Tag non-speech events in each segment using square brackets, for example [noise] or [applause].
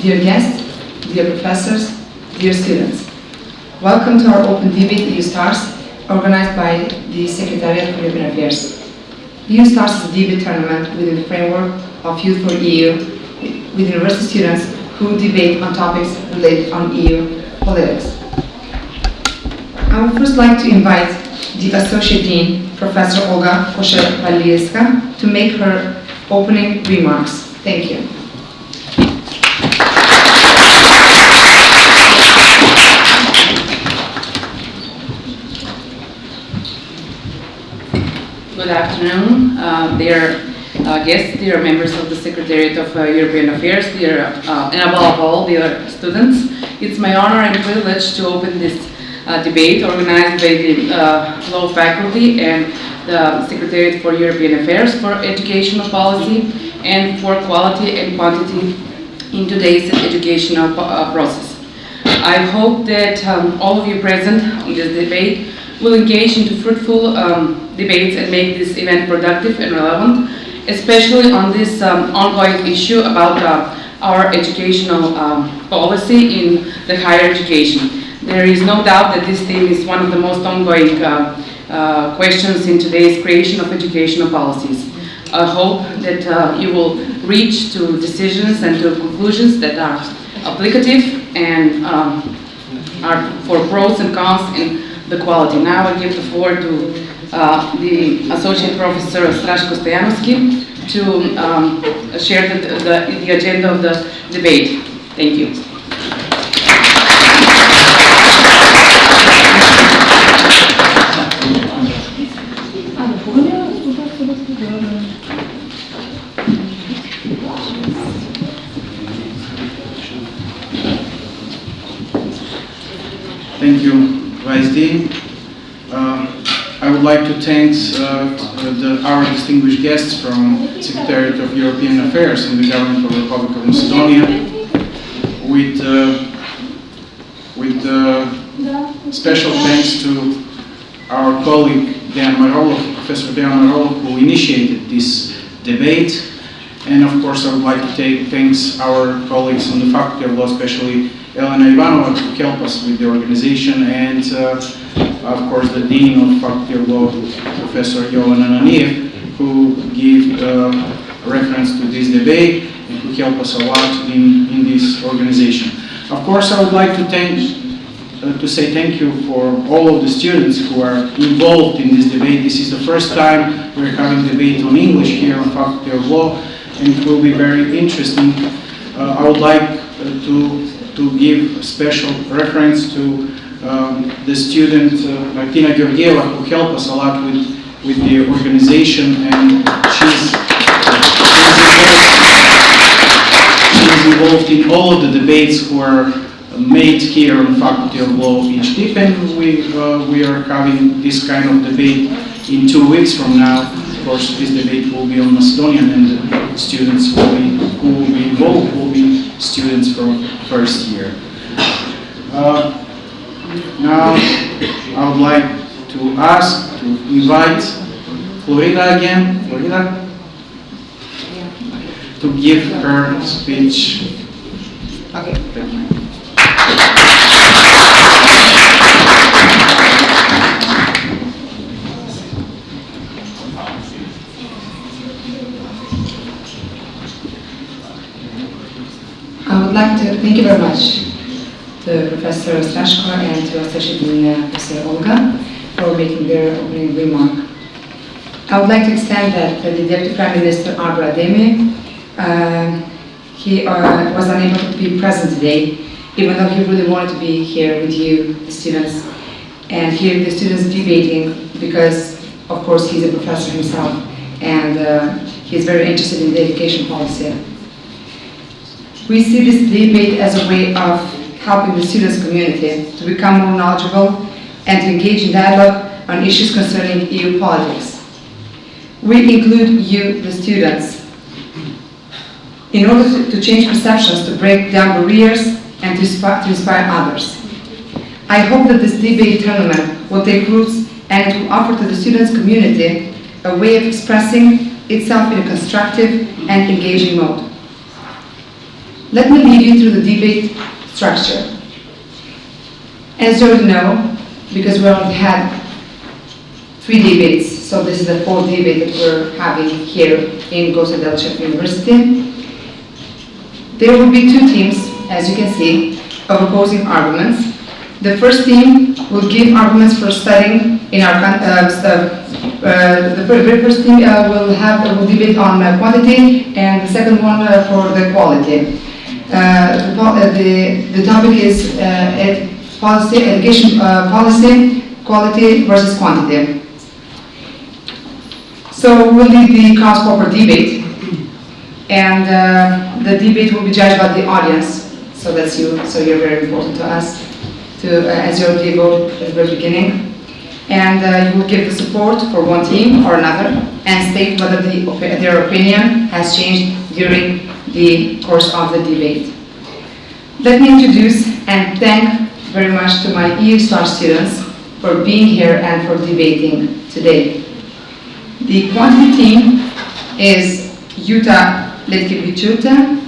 Dear guests, dear professors, dear students, welcome to our Open Debate EU Stars, organized by the Secretariat for European Affairs. EU Stars is a debate tournament within the framework of Youth for EU, with university students who debate on topics related on EU politics. I would first like to invite the Associate Dean, Professor Olga Koshevaliska, to make her opening remarks. Thank you. Good afternoon, uh, dear uh, guests, dear members of the Secretariat of uh, European Affairs, dear, uh, and above all, dear students. It's my honor and privilege to open this uh, debate organized by the uh, Law Faculty and the Secretariat for European Affairs for Educational Policy and for Quality and Quantity in today's educational process. I hope that um, all of you present in this debate will engage into fruitful um, debates and make this event productive and relevant, especially on this um, ongoing issue about uh, our educational um, policy in the higher education. There is no doubt that this theme is one of the most ongoing uh, uh, questions in today's creation of educational policies. I hope that uh, you will reach to decisions and to conclusions that are applicative and um, are for pros and cons in the quality. Now I give the floor to uh, the Associate Professor Straško Stojanovski to um, share the, the, the agenda of the debate. Thank you. Like to thank uh, the, our distinguished guests from Secretariat of European Affairs in the Government of the Republic of Macedonia with, uh, with uh, special thanks to our colleague Dan Marolov, Professor Dan Marolov, who initiated this debate. And of course, I would like to take thanks our colleagues on the Faculty of Law, especially Elena Ivanova, who helped us with the organization, and uh, of course the Dean of Faculty of Law, Professor Jovan Ananiev, who gave uh, reference to this debate and who helped us a lot in, in this organization. Of course, I would like to thank uh, to say thank you for all of the students who are involved in this debate. This is the first time we're having debate on English here on Faculty of Law, and it will be very interesting. Uh, I would like uh, to to give a special reference to um, the student uh, Martina Georgieva, who helped us a lot with, with the organization, and she's, she's, involved, in all of the debates who are made here on Faculty of Law each tip, and we, uh, we are having this kind of debate in two weeks from now. Of course, this debate will be on Macedonian, and the students will be, who will be involved will be students from first year. Uh, now, I would like to ask, to invite Florida again, Florida, to give her speech. Okay. I would like to thank you very much to Professor Strashko and to Associate Professor Olga for making their opening remark. I would like to extend that the Deputy Prime Minister Arber Ademi, uh, he uh, was unable to be present today, even though he really wanted to be here with you, the students, and hear the students debating because, of course, he's a professor himself and uh, he's very interested in the education policy. We see this debate as a way of helping the students community to become more knowledgeable and to engage in dialogue on issues concerning EU politics. We include you, the students, in order to, change perceptions, to break down barriers, and to inspire, others. I hope that this debate tournament will take roots and will offer to the students community a way of expressing itself in a constructive and engaging mode. Let me lead you through the debate structure. You already know, because we only had three debates, so this is the fourth debate that we're having here in Goce Delchev University. There will be two teams, as you can see, of opposing arguments. The first team will give arguments for studying in our, uh, uh, the very first team uh, will have, will debate on uh, quantity, and the second one uh, for the quality. Uh, the, the, topic is uh, policy, education uh, policy, quality versus quantity. So we'll lead the cross proper debate, and uh, the debate will be judged by the audience. So that's you. So you're very important to us, to uh, as your vote at the very beginning, and uh, you will give the support for one team or another, and state whether the, their opinion has changed during the course of the debate. Let me introduce and thank very much to my EU Star students for being here and for debating today. The quantity team is Yuta Letkevichuta,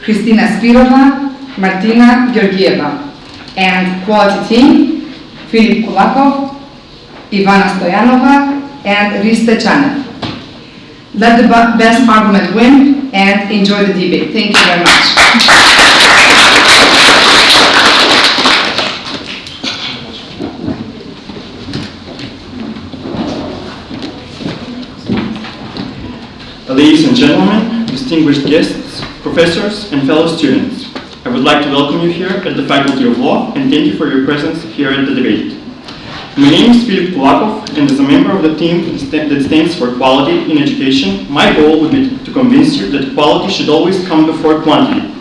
Kristina Spirova, Martina Georgieva, and quality team, Filip Kulakov, Ivana Stoyanova, and Rista Chanev. Let the best argument win and enjoy the debate. Thank you very much. Ladies and gentlemen, distinguished guests, professors, and fellow students, I would like to welcome you here at the Faculty of Law and thank you for your presence here at the debate. My name is Filip Kulakov, and as a member of the team that stands for quality in education, my goal would be to convince you that quality should always come before quantity.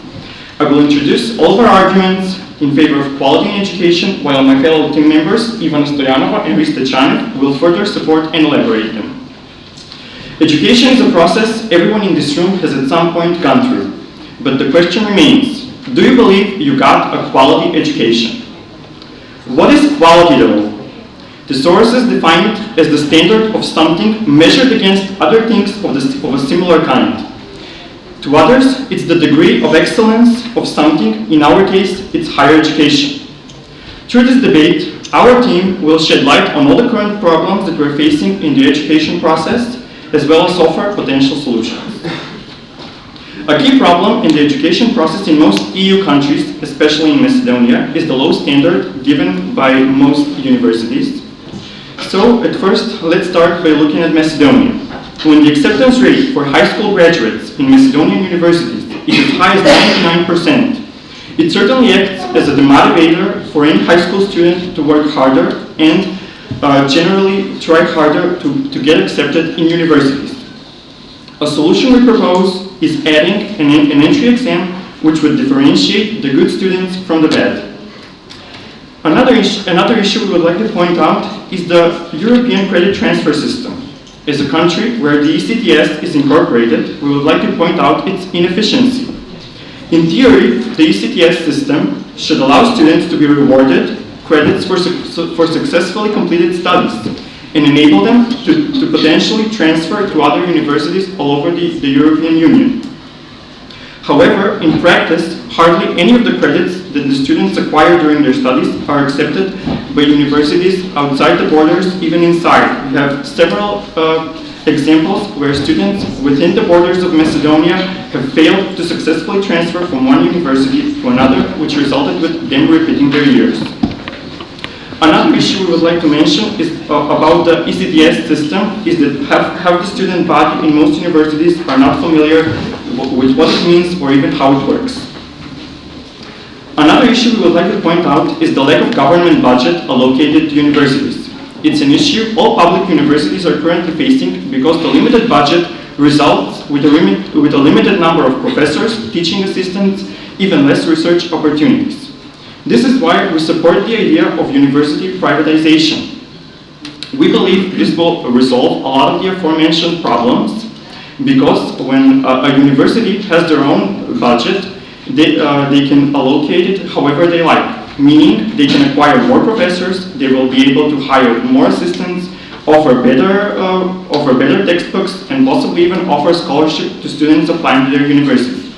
I will introduce all of our arguments in favor of quality in education, while my fellow team members, Ivan Stoyanova and Rista Chanev, will further support and elaborate them. Education is a process everyone in this room has at some point gone through. But the question remains, do you believe you got a quality education? What is quality though? The sources define it as the standard of something measured against other things of, the, of a similar kind. To others, it's the degree of excellence of something, in our case, it's higher education. Through this debate, our team will shed light on all the current problems that we're facing in the education process, as well as offer potential solutions. A key problem in the education process in most EU countries, especially in Macedonia, is the low standard given by most universities. So, at first, let's start by looking at Macedonia. When the acceptance rate for high school graduates in Macedonian universities is as high as 99%, it certainly acts as a demotivator for any high school student to work harder and uh, generally try harder to, to get accepted in universities. A solution we propose is adding an, an entry exam which would differentiate the good students from the bad. Another, is- another issue we would like to point out is the European credit transfer system. As a country where the ECTS is incorporated, we would like to point out its inefficiency. In theory, the ECTS system should allow students to be rewarded credits for, suc- for successfully completed studies and enable them to, to potentially transfer to other universities all over the, the European Union. However, in practice, hardly any of the credits that the students acquire during their studies are accepted by universities outside the borders, even inside. We have several uh, examples where students within the borders of Macedonia have failed to successfully transfer from one university to another, which resulted with them repeating their years. Another issue we would like to mention is uh, about the ECTS system, is that half, half the student body in most universities are not familiar with what it means or even how it works. Another issue we would like to point out is the lack of government budget allocated to universities. It's an issue all public universities are currently facing because the limited budget results with a, limit, with a limited number of professors, teaching assistants, even less research opportunities. This is why we support the idea of university privatization. We believe this will resolve a lot of the aforementioned problems because when a, a university has their own budget, they, uh, they can allocate it however they like, meaning they can acquire more professors, they will be able to hire more assistants, offer better, uh, offer better textbooks, and possibly even offer scholarship to students applying to their university.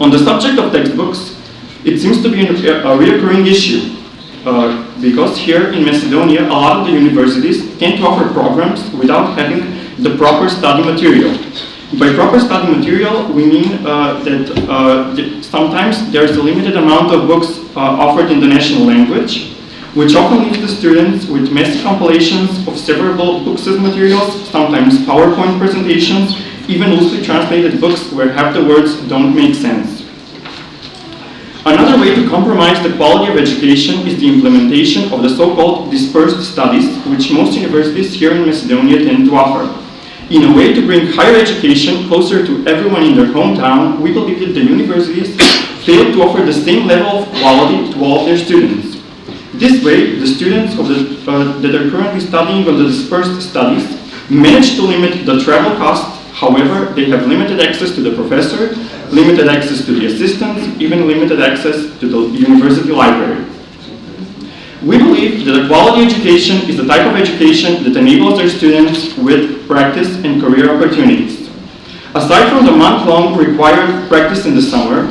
On the subject of textbooks, it seems to be a reoccurring issue uh, because here in Macedonia, a lot of the universities tend to offer programs without having the proper study material. By proper study material, we mean uh, that uh, th- sometimes there's a limited amount of books uh, offered in the national language, which often leaves the students with messy compilations of several books as materials, sometimes PowerPoint presentations, even loosely translated books where half the words don't make sense. Another way to compromise the quality of education is the implementation of the so-called dispersed studies, which most universities here in Macedonia tend to offer. In a way to bring higher education closer to everyone in their hometown, we believe that the universities fail to offer the same level of quality to all their students. This way, the students the, uh, that are currently studying on the dispersed studies manage to limit the travel cost However, they have limited access to the professor, limited access to the assistants, even limited access to the university library. We believe that a quality education is the type of education that enables their students with practice and career opportunities. Aside from the month-long required practice in the summer,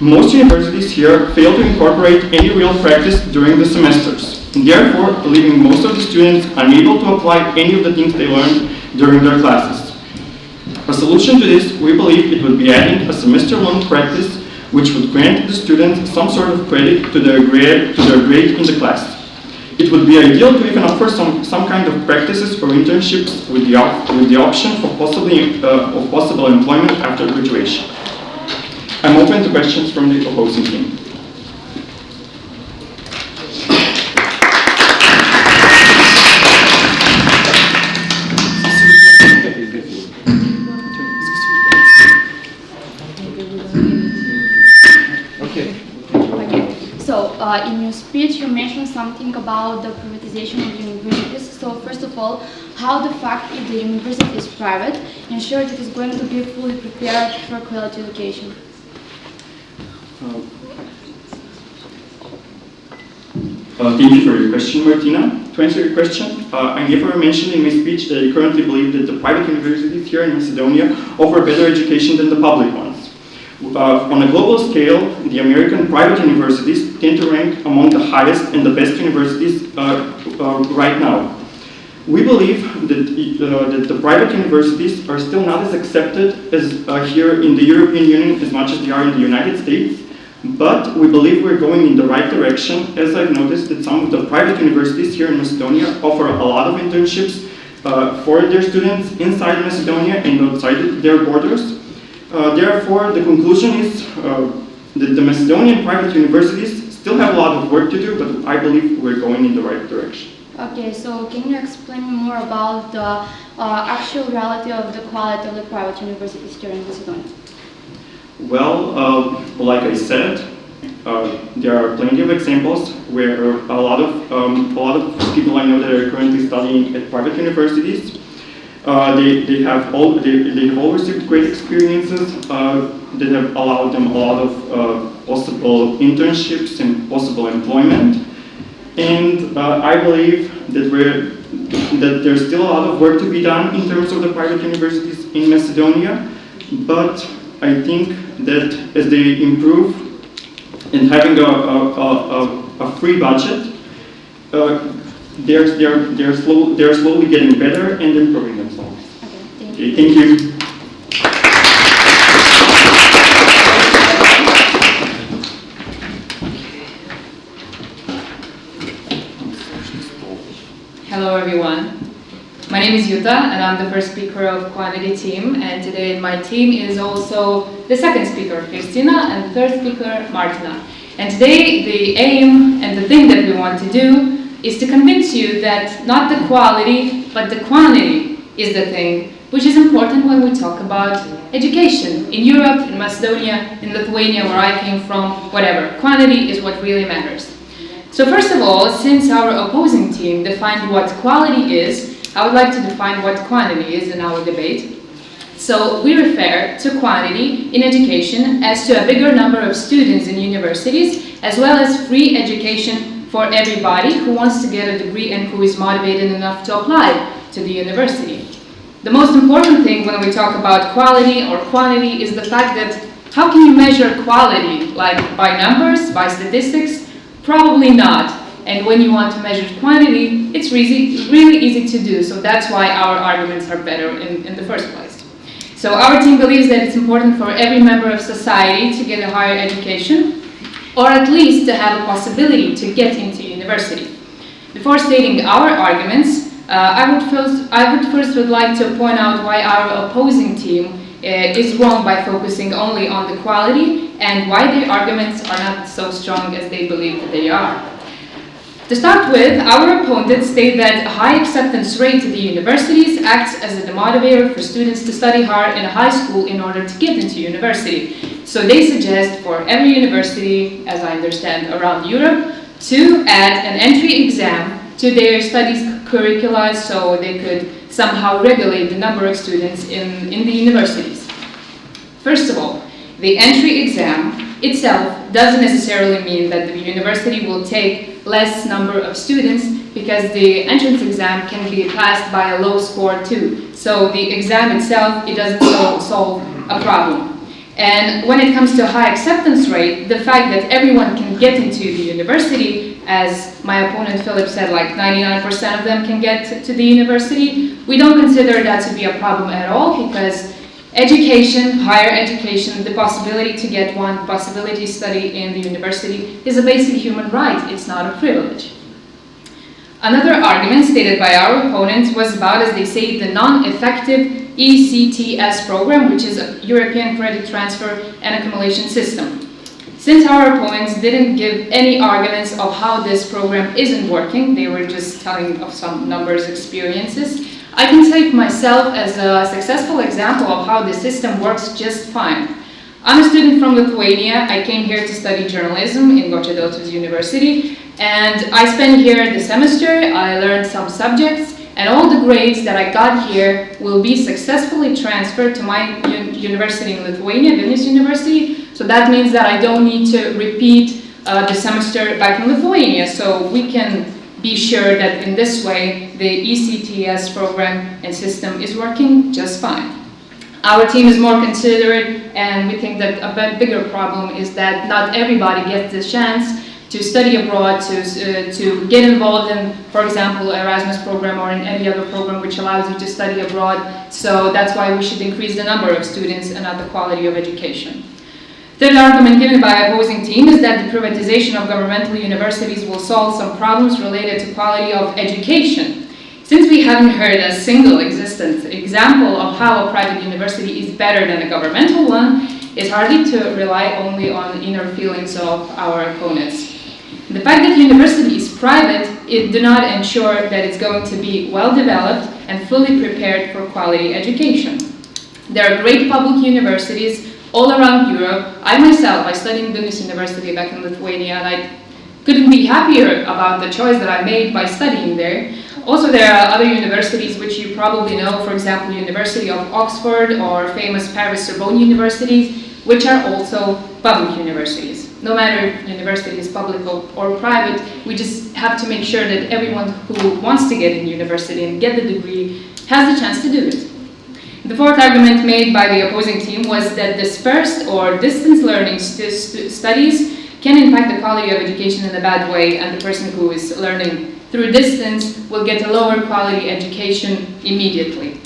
most universities here fail to incorporate any real practice during the semesters, therefore leaving most of the students unable to apply any of the things they learned during their classes. A solution to this, we believe it would be adding a semester-long practice which would grant the students some sort of credit to their grade, to their grade in the class. It would be ideal to even offer some, some kind of practices or internships with the, op- with the option for possibly, uh, of possible employment after graduation. I'm open to questions from the opposing team. Uh, in your speech you mentioned something about the privatization of universities. So first of all, how the fact if the university is private ensures it is going to be fully prepared for quality education? Uh, thank you for your question, Martina. To answer your question, uh, I never mentioned in my speech that I currently believe that the private universities here in Macedonia offer better education than the public ones. Uh, on a global scale, the American private universities tend to rank among the highest and the best universities uh, uh, right now. We believe that, uh, that the private universities are still not as accepted as here in the European Union as much as they are in the United States, but we believe we're going in the right direction as I've noticed that some of the private universities here in Macedonia offer a lot of internships uh, for their students inside Macedonia and outside their borders. Uh, therefore, the conclusion is uh, that the Macedonian private universities still have a lot of work to do, but I believe we're going in the right direction. Okay, so can you explain more about the uh, actual reality of the quality of the private universities here in Macedonia? Well, uh, like I said, uh, there are plenty of examples where a lot of um, a lot of people I know that are currently studying at private universities, uh, they, they have all they, they have all received great experiences uh, that have allowed them a lot of uh, possible internships and possible employment. And uh, I believe that we're that there's still a lot of work to be done in terms of the private universities in Macedonia, but I think that as they improve and having a, a, a, a- free budget, uh, they're, they're, they're, slow, they're slowly getting better and improving themselves. Okay, thank you. Okay, thank you. Hello everyone. My name is Yuta and I'm the first speaker of Quantity team and today my team is also the second speaker, Christina, and the third speaker, Martina. And today the aim and the thing that we want to do is to convince you that not the quality but the quantity is the thing which is important when we talk about education in Europe, in Macedonia, in Lithuania where I came from, whatever. Quantity is what really matters. So first of all, since our opposing team defined what quality is, I would like to define what quantity is in our debate. So we refer to quantity in education as to a bigger number of students in universities, as well as free education for everybody who wants to get a degree and who is motivated enough to apply to the university. The most important thing when we talk about quality or quantity is the fact that How can you measure quality? Like by numbers, by statistics? Probably not. And when you want to measure quantity, it's really, really easy to do. So that's why our arguments are better in, in the first place. So our team believes that it's important for every member of society to get a higher education, or at least to have a possibility to get into university. Before stating our arguments, uh, I would first, I would first would like to point out why our opposing team uh, is wrong by focusing only on the quality and why their arguments are not so strong as they believe that they are. To start with, our opponents state that a high acceptance rate to the universities acts as a demotivator for students to study hard in a high school in order to get into university. So they suggest for every university, as I understand, around Europe, to add an entry exam to their studies curricula so they could somehow regulate the number of students in, in the universities. First of all, the entry exam itself doesn't necessarily mean that the university will take less number of students because the entrance exam can be passed by a low score too. So the exam itself, it doesn't solve, solve a problem. And when it comes to high acceptance rate, the fact that everyone can get into the university, as my opponent Philip said, like 99% of them can get to the university, we don't consider that to be a problem at all because education, higher education, the possibility to get one, possibility to study in the university is a basic human right, it's not a privilege. Another argument stated by our opponents was about, as they say, the non-effective ECTS program, which is a European Credit Transfer and Accumulation System. Since our opponents didn't give any arguments of how this program isn't working, they were just telling of some numbers experiences, I can take myself as a successful example of how the system works just fine. I'm a student from Lithuania. I came here to study journalism in Delchev University, and I spent here the semester. I learned some subjects, and all the grades that I got here will be successfully transferred to my un university in Lithuania, Vilnius University. So that means that I don't need to repeat uh, the semester back in Lithuania. So we can be sure that in this way the ECTS program and system is working just fine. Our team is more considerate and we think that a bigger problem is that not everybody gets the chance to study abroad, to, uh, to get involved in, for example, Erasmus program or in any other program which allows you to study abroad. So that's why we should increase the number of students and not the quality of education. Third argument given by opposing team is that the privatization of governmental universities will solve some problems related to quality of education. Since we haven't heard a single existent example of how a private university is better than a governmental one, it's hardly to rely only on inner feelings of our opponents. The fact that university is private, it do not ensure that it's going to be well developed and fully prepared for quality education. There are great public universities all around Europe. I myself, I studied in Vilnius University back in Lithuania and I couldn't be happier about the choice that I made by studying there. Also, there are other universities which you probably know, for example, University of Oxford or famous Paris Sorbonne universities, which are also public universities. No matter if university is public or private, we just have to make sure that everyone who wants to get in university and get the degree has the chance to do it. The fourth argument made by the opposing team was that dispersed or distance learning st st studies can impact the quality of education in a bad way and the person who is learning through distance will get a lower quality education immediately.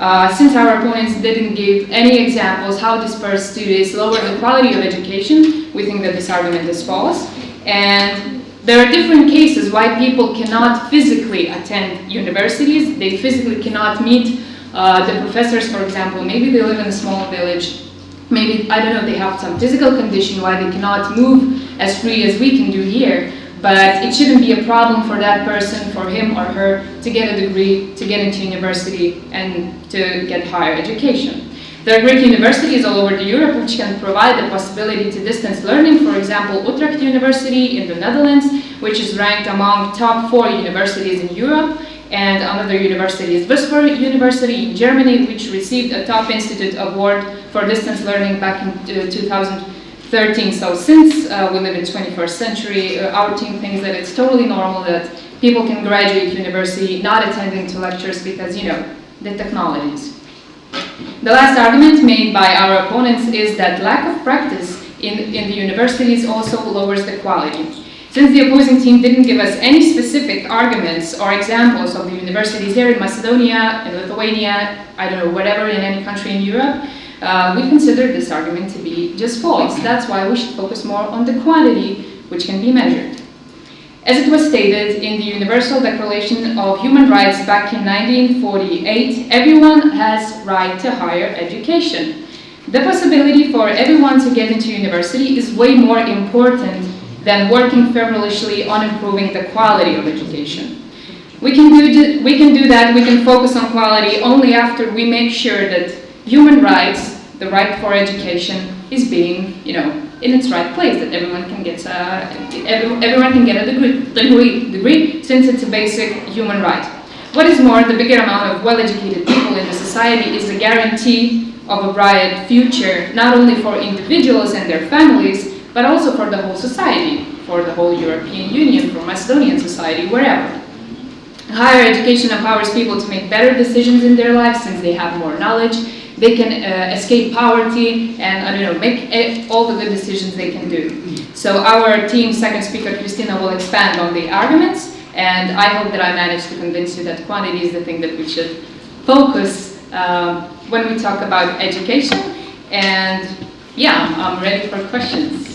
Uh, since our opponents didn't give any examples how dispersed studies lower the quality of education, we think that this argument is false. And there are different cases why people cannot physically attend universities. They physically cannot meet uh, the professors, for example, maybe they live in a small village, maybe, I don't know, they have some physical condition why they cannot move as free as we can do here, but it shouldn't be a problem for that person, for him or her, to get a degree, to get into university, and to get higher education. There are great universities all over Europe which can provide the possibility to distance learning, for example, Utrecht University in the Netherlands, which is ranked among top four universities in Europe, and another university is Würzburg University in Germany, which received a top institute award for distance learning back in uh, 2000. So since uh, we live in 21st century, uh, our team thinks that it's totally normal that people can graduate university not attending to lectures because, you know, the technologies. The last argument made by our opponents is that lack of practice in, in the universities also lowers the quality. Since the opposing team didn't give us any specific arguments or examples of the universities here in Macedonia, in Lithuania, I don't know, whatever, in any country in Europe, uh, we consider this argument to be just false. That's why we should focus more on the quantity, which can be measured. As it was stated in the Universal Declaration of Human Rights back in 1948, everyone has right to higher education. The possibility for everyone to get into university is way more important than working feverishly on improving the quality of education. We can, do, we can do that, we can focus on quality only after we make sure that human rights, the right for education, is being, you know, in its right place, that everyone can get, uh, every, everyone can get a degree, degree, degree, since it's a basic human right. What is more, the bigger amount of well-educated people in the society is a guarantee of a bright future, not only for individuals and their families, but also for the whole society, for the whole European Union, for Macedonian society, wherever. Higher education empowers people to make better decisions in their lives since they have more knowledge, they can uh, escape poverty and, I don't know, make e- all the good decisions they can do. So our team, second speaker, Christina, will expand on the arguments, and I hope that I managed to convince you that quantity is the thing that we should focus um, when we talk about education. And yeah, I'm ready for questions.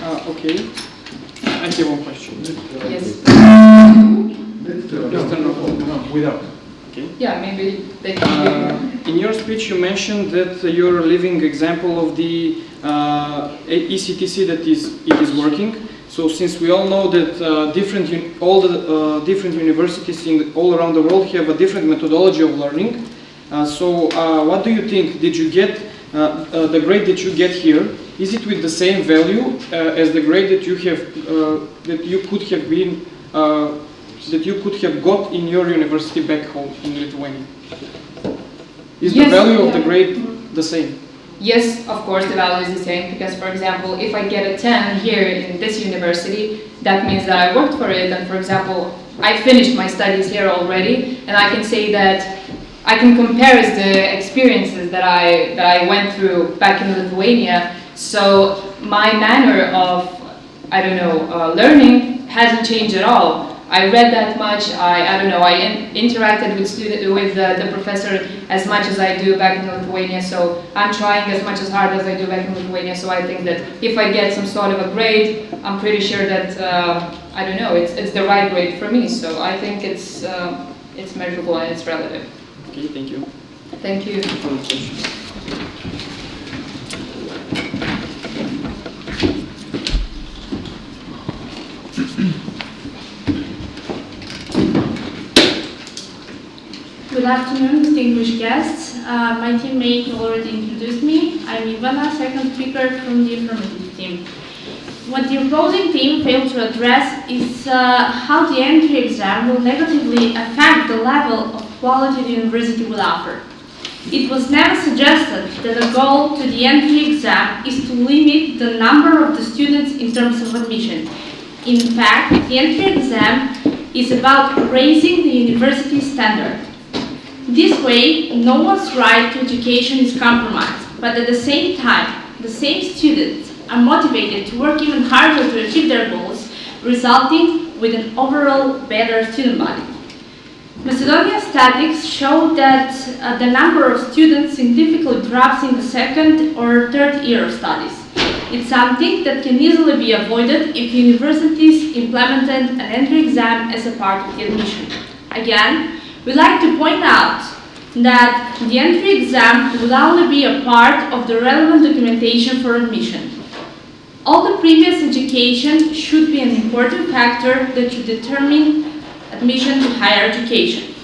Uh, okay. I have one question. Yes. Just turn off. Without. Okay. Yeah, maybe they can. Uh, in your speech, you mentioned that you're a living example of the uh, ECTS that is it is working. So, since we all know that uh, different all the uh, different universities in all around the world have a different methodology of learning, uh, so uh, what do you think? Did you get uh, uh, the grade that you get here? Is it with the same value uh, as the grade that you have uh, that you could have been uh, that you could have got in your university back home in Lithuania? Is the Yes, value of the yeah. grade the same? Yes, of course, the value is the same because, for example, if I get a 10 here in this university, that means that I worked for it. And, for example, I finished my studies here already, and I can say that I can compare the experiences that I that I went through back in Lithuania. So my manner of I don't know uh, learning hasn't changed at all. I read that much. I, I don't know. I in, interacted with student with uh, the professor as much as I do back in Lithuania. So I'm trying as much as hard as I do back in Lithuania. So I think that if I get some sort of a grade, I'm pretty sure that uh, I don't know. It's it's the right grade for me. So I think it's uh, it's measurable and it's relative. Okay, thank you. Thank you. For the question. Good afternoon, distinguished guests. Uh, my teammate already introduced me. I'm Ivana, second speaker from the affirmative team. What the opposing team failed to address is uh, how the entry exam will negatively affect the level of quality the university will offer. It was never suggested that the goal to the entry exam is to limit the number of the students in terms of admission. In fact, the entry exam is about raising the university standard. This way, no one's right to education is compromised, but at the same time, the same students are motivated to work even harder to achieve their goals, resulting with an overall better student body. Macedonia statistics show that uh, the number of students significantly drops in the second or third year of studies. It's something that can easily be avoided if universities implemented an entry exam as a part of the admission. Again, we like to point out that the entry exam will only be a part of the relevant documentation for admission. All the previous education should be an important factor that should determine admission to higher education.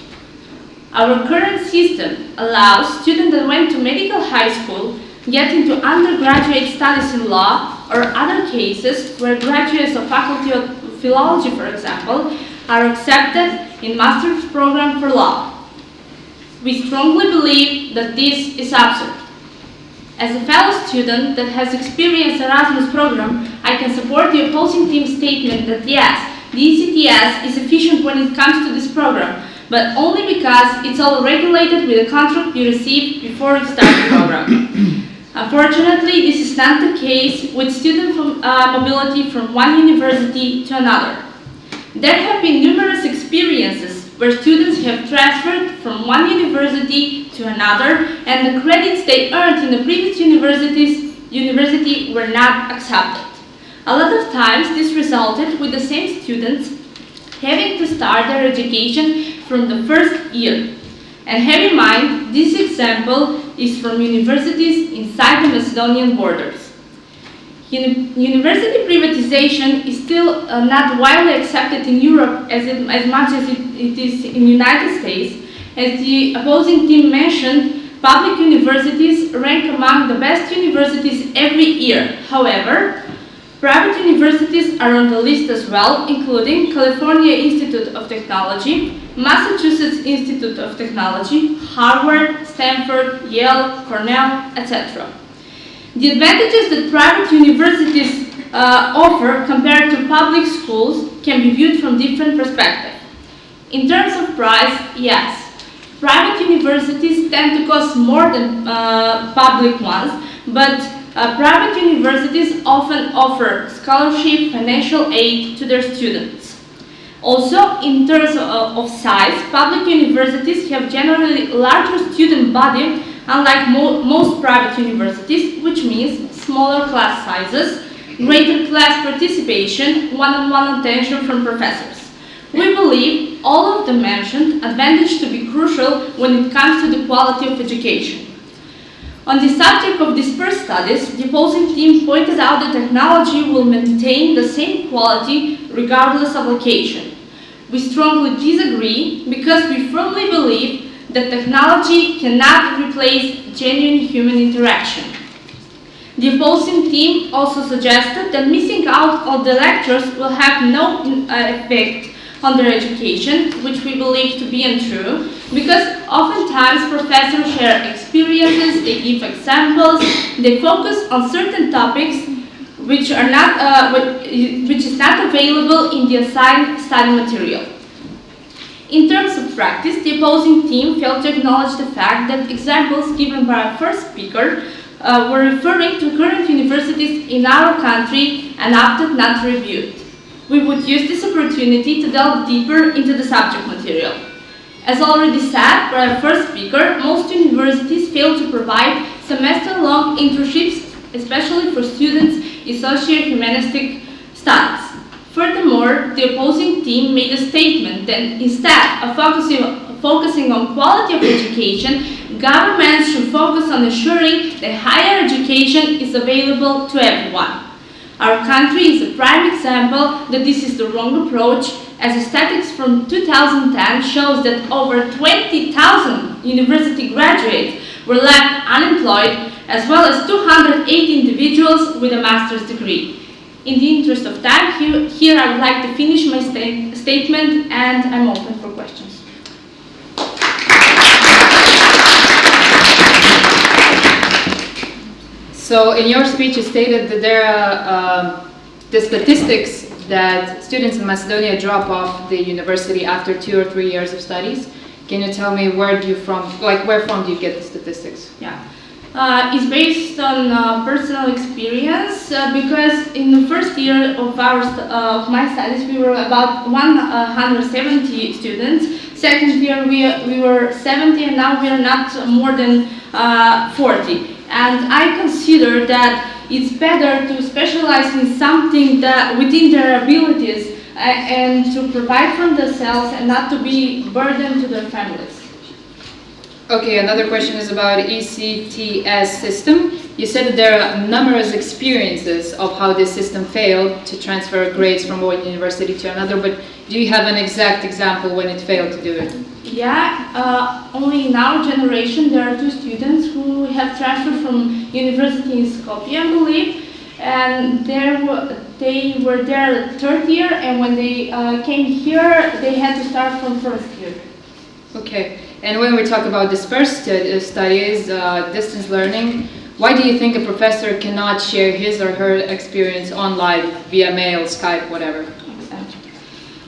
Our current system allows students that went to medical high school get into undergraduate studies in law or other cases where graduates of faculty of philology, for example, are accepted in master's program for law. We strongly believe that this is absurd. As a fellow student that has experienced Erasmus program, I can support the opposing team's statement that yes, the ECTS is efficient when it comes to this program, but only because it's all regulated with a contract you receive before you start the program. [coughs] Unfortunately, this is not the case with student from, uh, mobility from one university to another. There have been numerous experiences where students have transferred from one university to another and the credits they earned in the previous universities, university were not accepted. A lot of times this resulted with the same students having to start their education from the first year. And have in mind, this example is from universities inside the Macedonian borders. Uni- university privatization is still uh, not widely accepted in Europe as, it, as much as it, it is in the United States. As the opposing team mentioned, public universities rank among the best universities every year. However, private universities are on the list as well, including California Institute of Technology, Massachusetts Institute of Technology, Harvard, Stanford, Yale, Cornell, etc. The advantages that private universities uh, offer compared to public schools can be viewed from different perspectives. In terms of price, yes, private universities tend to cost more than uh, public ones, but uh, private universities often offer scholarship, financial aid to their students. Also, in terms of, of size, public universities have generally larger student body unlike mo most private universities, which means smaller class sizes, greater class participation, one-on-one attention from professors. We believe all of the mentioned advantages to be crucial when it comes to the quality of education. On the subject of dispersed studies, the opposing team pointed out that technology will maintain the same quality regardless of location. We strongly disagree because we firmly believe that technology cannot replace genuine human interaction. The opposing team also suggested that missing out on the lectures will have no uh, effect on their education, which we believe to be untrue, because oftentimes professors share experiences, they give examples, they focus on certain topics which are not, uh, which is not available in the assigned study material. In terms of practice, the opposing team failed to acknowledge the fact that examples given by our first speaker uh, were referring to current universities in our country and opted not to review it. We would use this opportunity to delve deeper into the subject material. As already said by our first speaker, most universities fail to provide semester-long internships, especially for students in socio-humanistic studies. Furthermore, the opposing team made a statement that instead of focusing, focusing on quality of education, governments should focus on ensuring that higher education is available to everyone. Our country is a prime example that this is the wrong approach as statistics from 2010 shows that over 20,000 university graduates were left unemployed as well as 208 individuals with a master's degree. In the interest of time, here, here I would like to finish my sta statement and I'm open for questions. So in your speech you stated that there are um, the statistics that students in Macedonia drop off the university after two or three years of studies. Can you tell me where do you from, like where from do you get the statistics? Yeah. Uh, it's based on uh, personal experience uh, because in the first year of our of my studies we were about 170 students. Second year we we were 70 and now we are not more than uh, 40. And I consider that it's better to specialize in something that within their abilities and to provide for themselves and not to be burden to their families. Okay, another question is about ECTS system. You said that there are numerous experiences of how this system failed to transfer grades from one university to another, but do you have an exact example when it failed to do it? Yeah, uh, only in our generation there are two students who have transferred from university in Skopje, I believe, and there they were there third year, and when they uh, came here, they had to start from first year. Okay, and when we talk about dispersed studies, uh, distance learning, why do you think a professor cannot share his or her experience online via mail, Skype, whatever?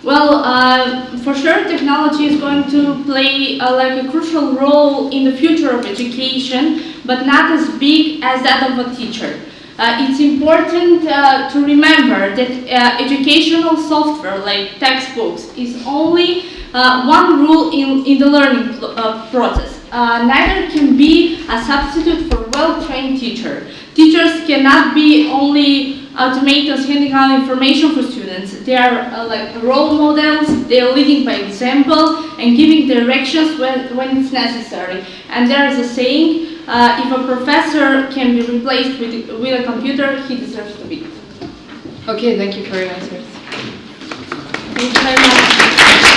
Well, uh, for sure, technology is going to play uh, like a crucial role in the future of education, but not as big as that of a teacher. Uh, it's important uh, to remember that uh, educational software like textbooks is only uh, one rule in, in the learning uh, process. Uh, neither can be a substitute for well-trained teacher. Teachers cannot be only automators handing out information for students. They are uh, like role models, they are leading by example and giving directions when, when it's necessary. And there is a saying, uh, if a professor can be replaced with, with a computer, he deserves to be. Okay, thank you for your answers. Thank you very much.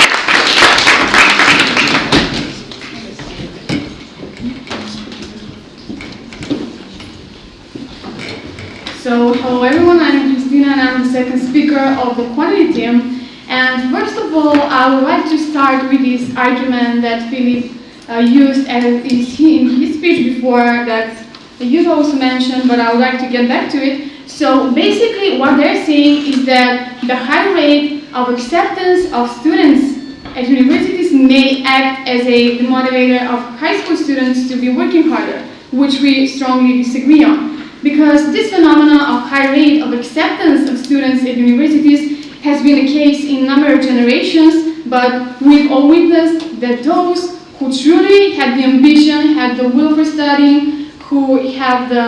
So, hello everyone, I'm Christina and I'm the second speaker of the quality team. And first of all, I would like to start with this argument that Philip uh, used in his speech before that youth also mentioned, but I would like to get back to it. So basically what they're saying is that the high rate of acceptance of students at universities may act as a motivator of high school students to be working harder, which we strongly disagree on. Because this phenomenon of high rate of acceptance of students at universities has been the case in a number of generations, but we've all witnessed that those who truly had the ambition, had the will for studying, who have the,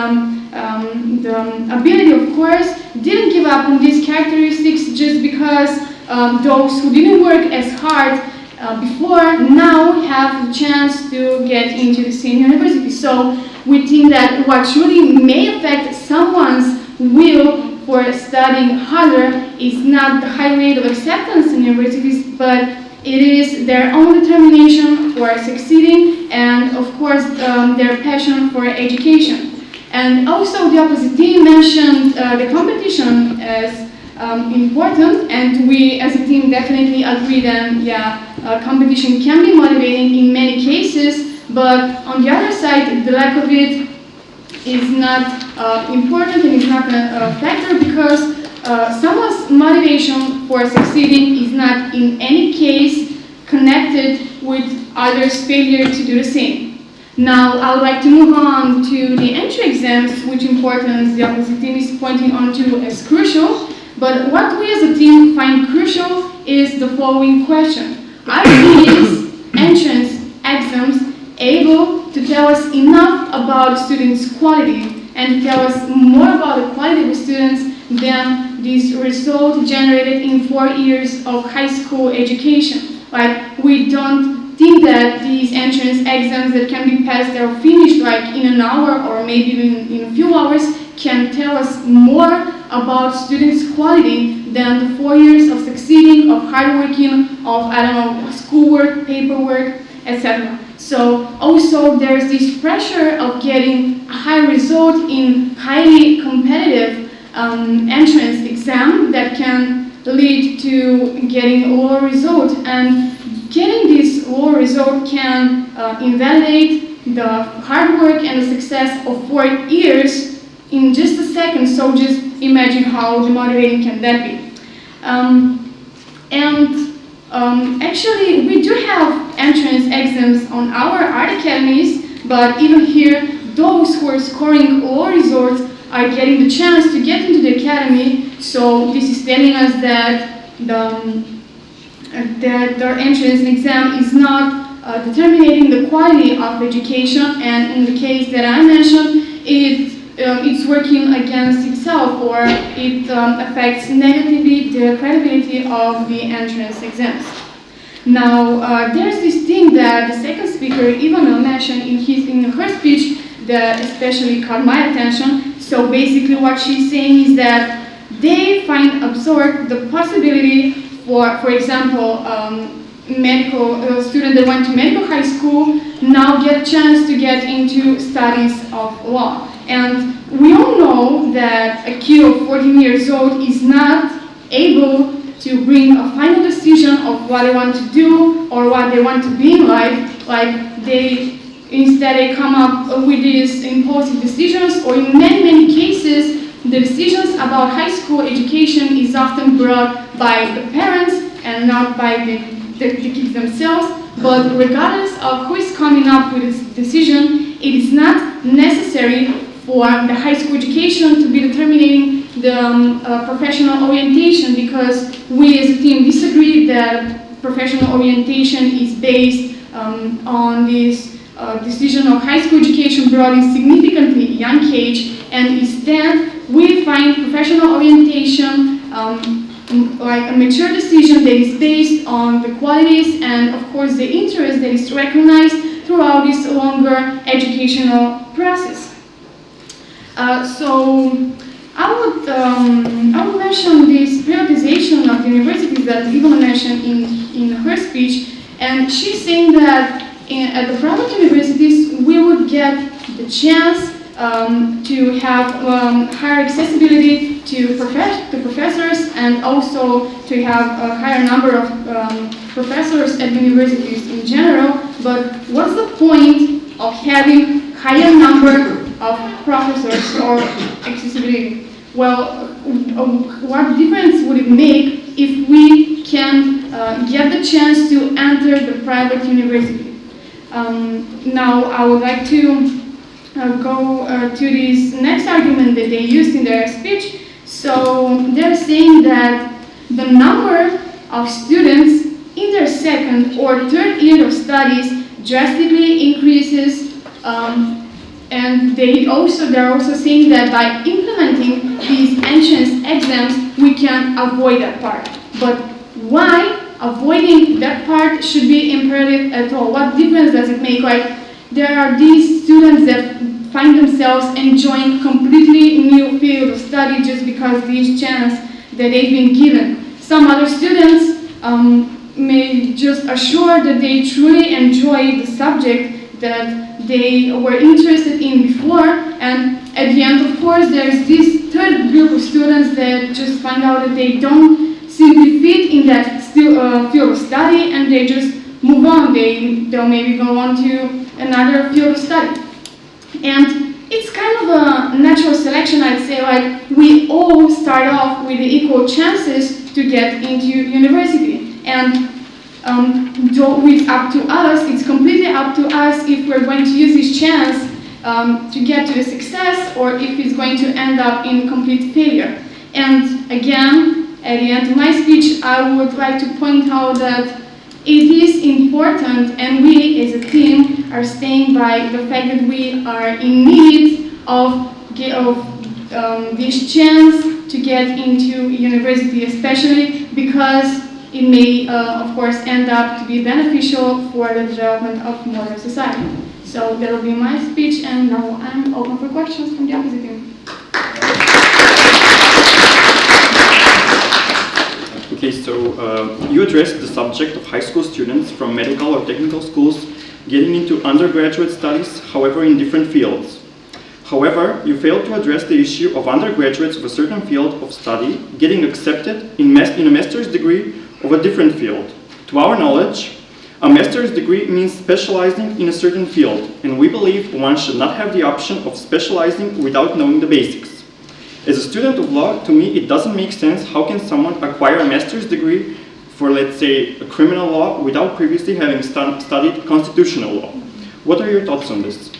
um, the ability, of course, didn't give up on these characteristics just because um, those who didn't work as hard uh, before now have the chance to get into the same university. So we think that what truly may affect someone's will for studying harder is not the high rate of acceptance in universities, but it is their own determination for succeeding and, of course, um, their passion for education. And also, the opposite team mentioned uh, the competition as um, important, and we as a team definitely agree that, yeah, uh, competition can be motivating in many cases, but on the other side, the lack of it is not uh, important and is not a, a factor because uh, someone's motivation for succeeding is not in any case connected with others' failure to do the same. Now, I would like to move on to the entry exams, which importance the opposite team is pointing on to as crucial. But what we as a team find crucial is the following question. Are these entrance exams able to tell us enough about students' quality and tell us more about the quality of students than this result generated in four years of high school education. Like, we don't think that these entrance exams that can be passed or finished like in an hour or maybe even in a few hours can tell us more about students' quality than the four years of succeeding, of hard working, of, I don't know, schoolwork, paperwork, etc. So also there's this pressure of getting a high result in highly competitive um, entrance exam that can lead to getting a lower result. And getting this lower result can uh, invalidate the hard work and the success of four years in just a second. So just imagine how demotivating can that be. Um, and um, actually, we do have entrance exams on our art academies, but even here, those who are scoring low results are getting the chance to get into the academy. So this is telling us that the um, that their entrance exam is not uh, determining the quality of education, and in the case that I mentioned, it um, it's working against itself or it um, affects negatively the credibility of the entrance exams. Now, uh, there's this thing that the second speaker, Ivana, mentioned in, his, in her speech that especially caught my attention. So basically what she's saying is that they find absurd the possibility for, for example, um, medical uh, student that went to medical high school now get chance to get into studies of law. And we all know that a kid of 14 years old is not able to bring a final decision of what they want to do or what they want to be in life. Like they instead they come up with these impulsive decisions or in many, many cases the decisions about high school education is often brought by the parents and not by the, the, the kids themselves. But regardless of who is coming up with this decision, it is not necessary for the high school education to be determining the um, uh, professional orientation because we as a team disagree that professional orientation is based um, on this uh, decision of high school education brought in significantly young age and instead we find professional orientation um, like a mature decision that is based on the qualities and of course the interest that is recognized throughout this longer educational process. Uh, so I would um, I would mention this privatization of universities that Ivana mentioned in, in her speech and she's saying that in, at the private universities we would get the chance um, to have um, higher accessibility to, prof- to professors and also to have a higher number of um, professors at universities in general. But what's the point of having higher number of professors or accessibility? Well, uh, what difference would it make if we can uh, get the chance to enter the private university? Um, now, I would like to uh, go uh, to this next argument that they used in their speech. So they're saying that the number of students in their second or third year of studies drastically increases um, and they also they're also saying that by implementing these entrance exams we can avoid that part. But why avoiding that part should be imperative at all? What difference does it make like there are these students that find themselves enjoying completely new field of study just because these chance that they've been given. Some other students um, may just assure that they truly enjoy the subject that they were interested in before and at the end of course there's this third group of students that just find out that they don't simply fit in that still, uh, field of study and they just move on. They, they'll maybe go on to another field of study. And it's kind of a natural selection, I'd say, like we all start off with equal chances to get into university. And um, it's up to us, it's completely up to us if we're going to use this chance um, to get to the success or if it's going to end up in complete failure. And again, at the end of my speech, I would like to point out that it is important and we as a team are staying by the fact that we are in need of, of um, this chance to get into university, especially because it may, uh, of course, end up to be beneficial for the development of modern society. So that will be my speech and now I'm open for questions from the opposite team. Okay, so uh, you addressed the subject of high school students from medical or technical schools getting into undergraduate studies, however, in different fields. However, you failed to address the issue of undergraduates of a certain field of study getting accepted in, in a master's degree of a different field. To our knowledge, a master's degree means specializing in a certain field, and we believe one should not have the option of specializing without knowing the basics. As a student of law, to me it doesn't make sense how can someone acquire a master's degree for, let's say, a criminal law without previously having stu studied constitutional law. What are your thoughts on this?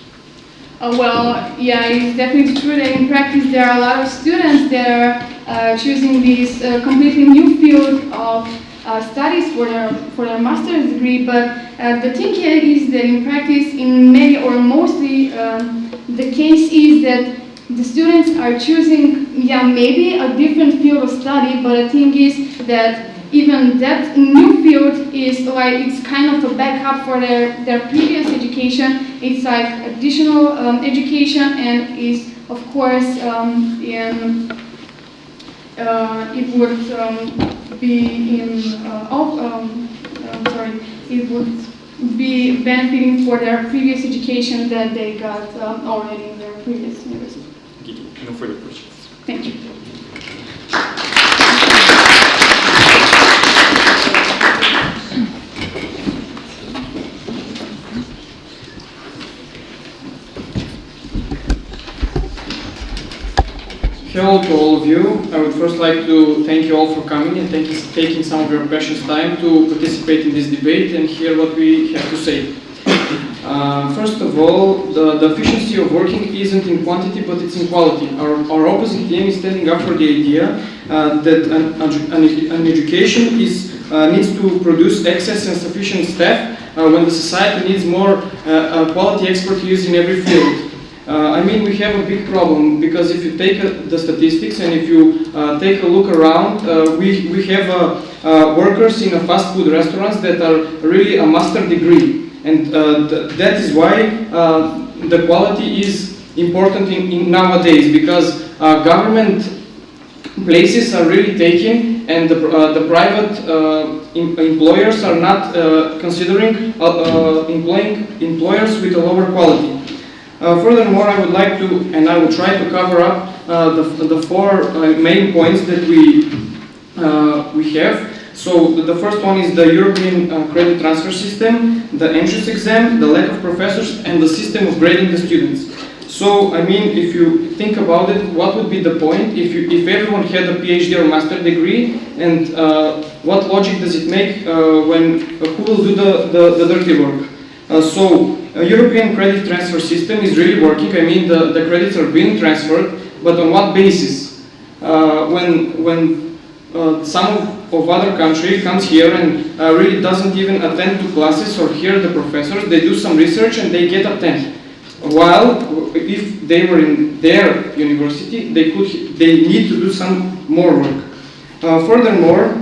Uh, well, yeah, it's definitely true that in practice there are a lot of students that are uh, choosing this uh, completely new field of studies for their, for their master's degree, but uh, the thing here is that in practice, in many or mostly, um, the case is that the students are choosing, yeah, maybe a different field of study, but the thing is that even that new field is like, it's kind of a backup for their, their previous education. It's like additional um, education and is, of course, um, in, uh, it would um, be in, uh, of, um, I'm sorry, it would be benefiting for their previous education that they got um, already in their previous university. No further questions. Thank you. Hello to all of you. I would first like to thank you all for coming and thank you, taking some of your precious time to participate in this debate and hear what we have to say. Uh, first of all, the, the efficiency of working isn't in quantity but it's in quality. Our, our opposite team is standing up for the idea uh, that an, an, education is, uh, needs to produce excess and sufficient staff uh, when the society needs more uh, quality expertise in every field. Uh, I mean, we have a big problem because if you take uh, the statistics and if you uh, take a look around, uh, we, we have uh, uh, workers in fast food restaurants that are really a master degree. And th that is why the quality is important in, in nowadays because government places are really taken and the, the private em- employers are not considering employing employers with a lower quality. Uh, furthermore, I would like to, and I will try to cover up uh, the, the four uh, main points that we, we have. So the first one is the European uh, credit transfer system, the entrance exam, the lack of professors, and the system of grading the students. So, I mean, if you think about it, what would be the point if, you, if everyone had a PhD or master degree, and uh, what logic does it make uh, when who will do the, the, the dirty work? So, a European credit transfer system is really working. I mean, the, the credits are being transferred, but on what basis? Uh, when when uh, some of, of other country comes here and uh, really doesn't even attend to classes or hear the professors, they do some research and they get a 10. While if they were in their university, they could they need to do some more work. Uh, furthermore,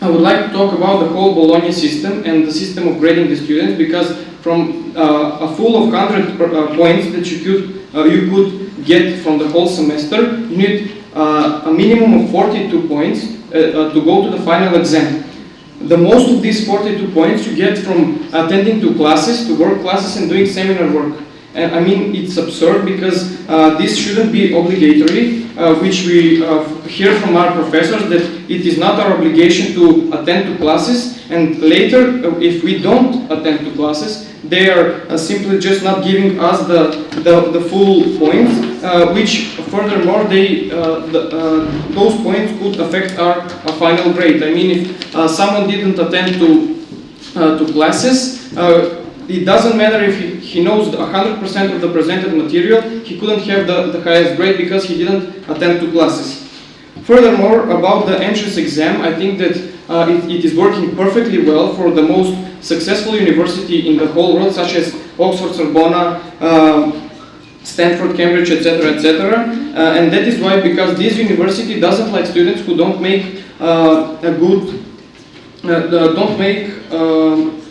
I would like to talk about the whole Bologna system and the system of grading the students because from uh, a full of 100 uh, points that you could, uh, you could get from the whole semester, you need a minimum of 42 points to go to the final exam. The most of these 42 points you get from attending to classes, to work classes and doing seminar work. And I mean, it's absurd because uh, this shouldn't be obligatory, uh, which we uh, hear from our professors that it is not our obligation to attend to classes. And later, if we don't attend to classes, they are uh, simply just not giving us the, the, the full points, uh, which furthermore, they, uh, the, those points could affect our, our final grade. I mean, if someone didn't attend to, to classes, it doesn't matter if he, he knows 100% of the presented material, he couldn't have the, the highest grade because he didn't attend to classes. Furthermore, about the entrance exam, I think that uh, it, it is working perfectly well for the most successful university in the whole world, such as Oxford, Sorbonne, uh, Stanford, Cambridge, etc., etc. Uh, and that is why, because this university doesn't like students who don't make uh, a good, uh, don't make um,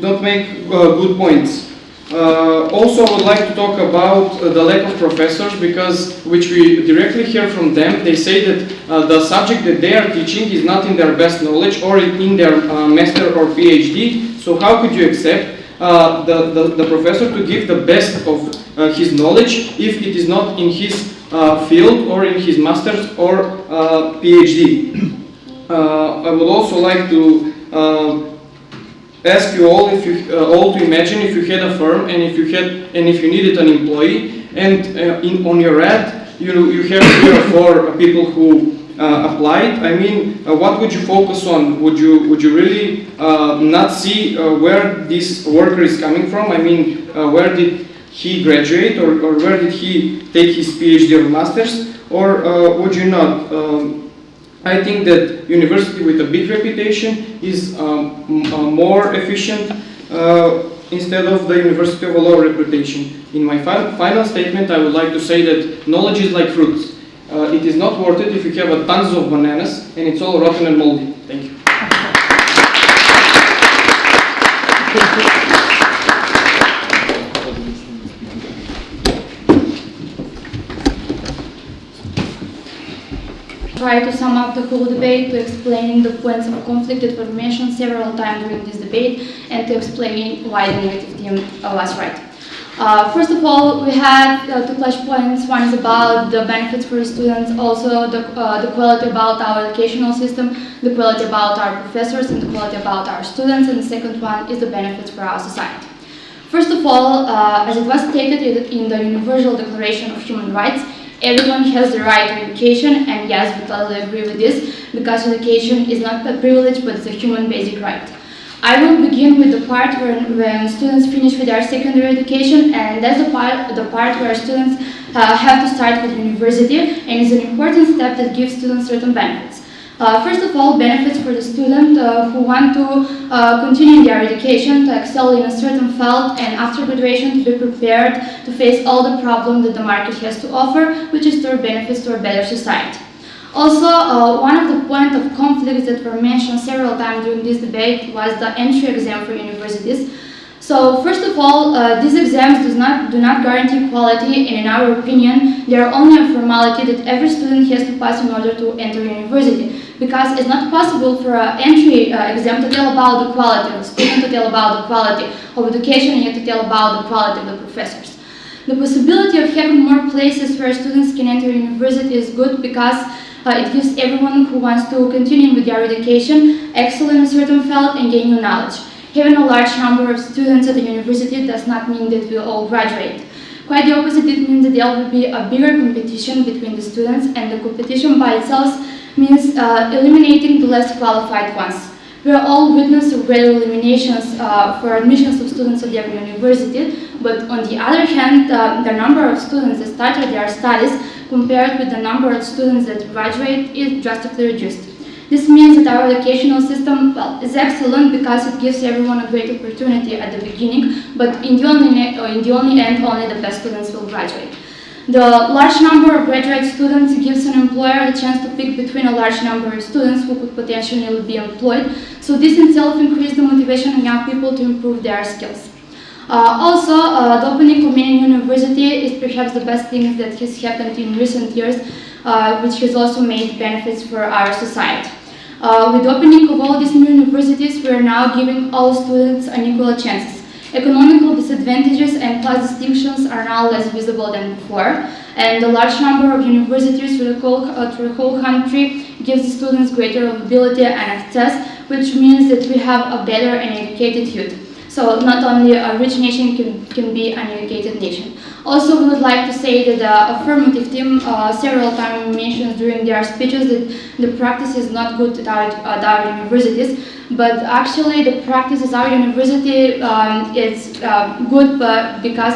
don't make uh, good points. Uh, also, I would like to talk about uh, the lack of professors because, which we directly hear from them, they say that uh, the subject that they are teaching is not in their best knowledge or in their uh, master or PhD. So how could you accept uh, the, the, the professor to give the best of uh, his knowledge if it is not in his field or in his master's or PhD? [clears throat] I would also like to ask you all if you uh, all to imagine if you had a firm and if you had and if you needed an employee and uh, in on your ad you you have three or four people who uh, applied. I mean, uh, what would you focus on? Would you would you really uh, not see uh, where this worker is coming from? I mean, where did he graduate or, or where did he take his PhD or masters? Or would you not? Um, I think that university with a big reputation is um, uh, more efficient uh, instead of the university of a low reputation. In my fi- final statement, I would like to say that knowledge is like fruits. Uh, it is not worth it if you have a tons of bananas and it's all rotten and moldy. Thank you. Try to sum up the whole debate to explaining the points of conflict that were mentioned several times during this debate and to explain why the negative team uh, was right. Uh, first of all, we had uh, two flash points. One is about the benefits for students, also the, uh, the quality about our educational system, the quality about our professors, and the quality about our students. And the second one is the benefits for our society. First of all, uh, as it was stated in the Universal Declaration of Human Rights, everyone has the right to education, and yes, we totally agree with this, because education is not a privilege, but it's a human basic right. I will begin with the part when, when students finish with their secondary education, and that's the part, the part where students uh, have to start with university, and it's an important step that gives students certain benefits. Uh, first of all, benefits for the student uh, who want to uh, continue their education, to excel in a certain field, and after graduation to be prepared to face all the problems that the market has to offer, which is to our benefits to a better society. Also, uh, one of the points of conflicts that were mentioned several times during this debate was the entry exam for universities. So, first of all, uh, these exams does not, do not guarantee quality, and in our opinion, they are only a formality that every student has to pass in order to enter university. Because it's not possible for an entry uh, exam to tell about the quality of the student, to tell about the quality of education, and yet to tell about the quality of the professors. The possibility of having more places where students can enter university is good because uh, it gives everyone who wants to continue with their education excel in a certain field and gain new knowledge. Having a large number of students at the university does not mean that we all graduate. Quite the opposite, it means that there will be a bigger competition between the students and the competition by itself means uh, eliminating the less qualified ones. We are all witness of great eliminations uh, for admissions of students at every university, but on the other hand, uh, the number of students that started their studies compared with the number of students that graduate is drastically reduced. This means that our educational system well, is excellent because it gives everyone a great opportunity at the beginning, but in the only, in the only end, only the best students will graduate. The large number of graduate students gives an employer the chance to pick between a large number of students who could potentially be employed, so this in itself increases the motivation of young people to improve their skills. Uh, also, uh, the opening of many university is perhaps the best thing that has happened in recent years, uh, which has also made benefits for our society. Uh, with the opening of all these new universities, we are now giving all students unequal chances. Economical disadvantages and class distinctions are now less visible than before, and the large number of universities through the whole, uh, through the whole country gives students greater mobility and access, which means that we have a better and educated youth. So not only a rich nation can, can be an educated nation. Also, we would like to say that the affirmative team uh, several times mentioned during their speeches that the practice is not good at our, at our universities, but actually the practice at our university um, is uh, good but because,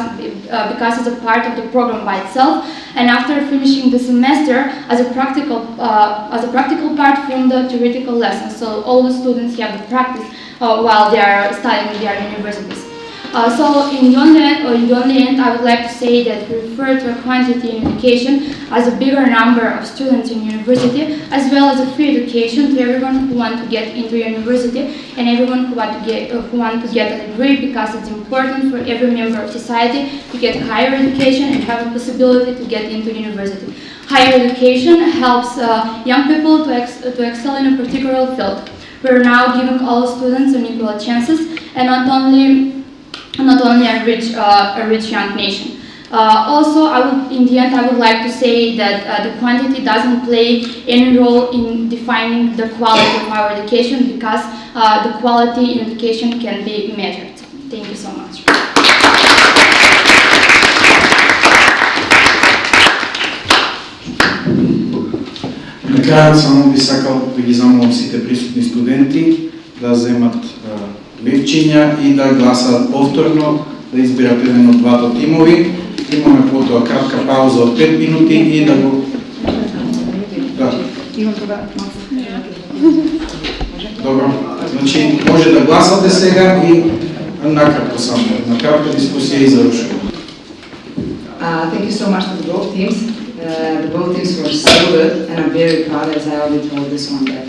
uh, because it's a part of the program by itself. And after finishing the semester, as a practical, uh, as a practical part from the theoretical lessons, so all the students have the practice uh, while they are studying in their universities. Uh, so in the, only, or in end, I would like to say that we refer to a quantity in education as a bigger number of students in university, as well as a free education to everyone who want to get into university and everyone who want to get uh, who want to get a degree because it's important for every member of society to get higher education and have a possibility to get into university. Higher education helps uh, young people to, ex to excel in a particular field. We're now giving all students unequal chances and not only not only a rich, uh, a rich young nation. Uh, also, I would, in the end, I would like to say that uh, the quantity doesn't play any role in defining the quality of our education because uh, the quality in education can be measured. Thank you so much. Накрая само би сакал да ги замолам сите присутни студенти да земат левчиња и да гласаат повторно, да изберат еден од двата тимови. Имаме потоа кратка пауза од 5 минути и да го... Да. Добро. Значи, може да гласате сега и накратко само. На кратка дискусија и завршуваме. Uh, thank you so much to both teams. Uh, the both teams were so good, and I'm very proud, as I already told this one, that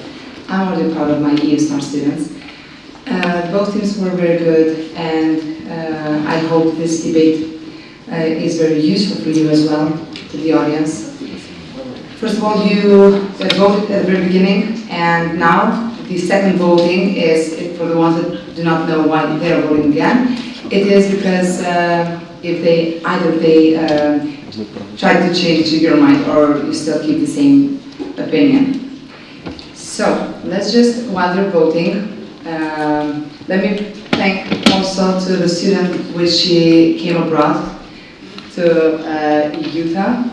I'm already proud of my EU Star students. Uh, both teams were very good, and uh, I hope this debate uh, is very useful for you as well, to the audience. First of all, you uh, voted at the very beginning, and now the second voting is, for the ones that do not know why they are voting again, it is because uh, if they, either they uh, try to change your mind or you still keep the same opinion. So let's just, while they're voting, um, let me thank also to the student which she came abroad to uh, Utah.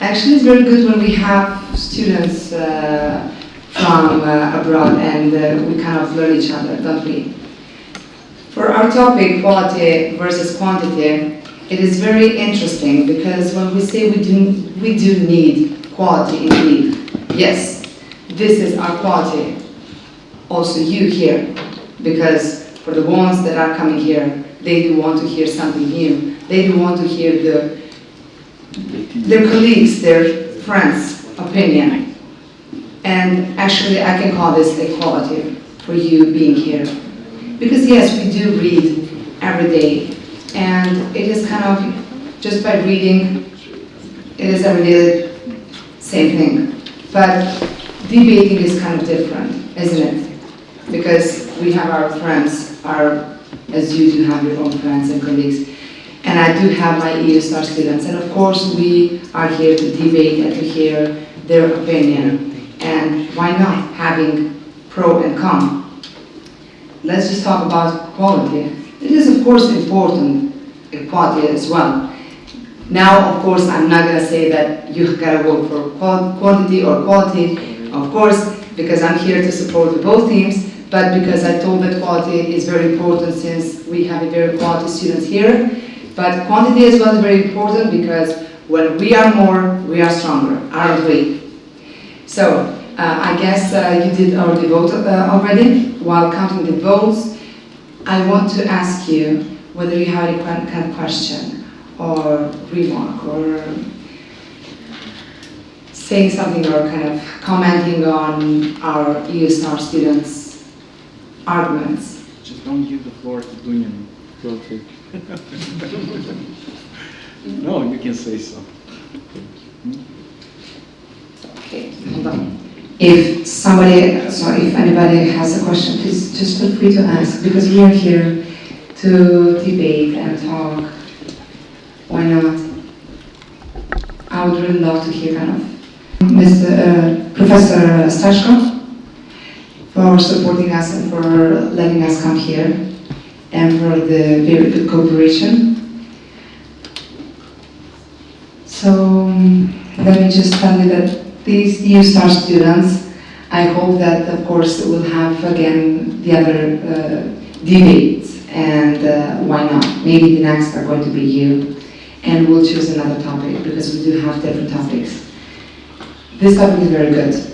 Actually, it's very good when we have students uh, from uh, abroad and uh, we kind of learn each other, don't we? For our topic, quality versus quantity, it is very interesting because when we say we do, we do need quality indeed, yes, this is our quality. Also you here, because for the ones that are coming here, they do want to hear something new. They do want to hear the, their colleagues, their friends' opinion. And actually, I can call this equality for you being here. Because yes, we do read every day, and it is kind of, just by reading, it is every day same thing. But debating is kind of different, isn't it? Because we have our friends, our, as you do have your own friends and colleagues. And I do have my ESR students, and of course, we are here to debate and to hear their opinion. And why not having pro and con? Let's just talk about quality. It is of course important, equality as well. Now, of course, I'm not gonna say that you gotta vote for quantity or quality, of course, because I'm here to support both teams, but because I told that quality is very important since we have a very quality students here. But quantity as well is very important because when we are more, we are stronger, aren't we? So, uh, I guess uh, you did already vote uh, already. While counting the votes, I want to ask you whether you have any kind of question or remark or saying something or kind of commenting on our EUSTAR students' arguments. Just don't give the floor to Dunyan. [laughs] No, you can say so. Okay, hold on. If somebody, sorry, if anybody has a question, please just feel free to ask, because we are here to debate and talk. Why not? I would really love to hear kind of Mr. uh, Professor Stashko for supporting us and for letting us come here and for the very good cooperation. So um, let me just tell you that these EU STAR students, I hope that of course we'll have again the other uh, debates and uh, why not? Maybe the next are going to be you and we'll choose another topic because we do have different topics. This topic is very good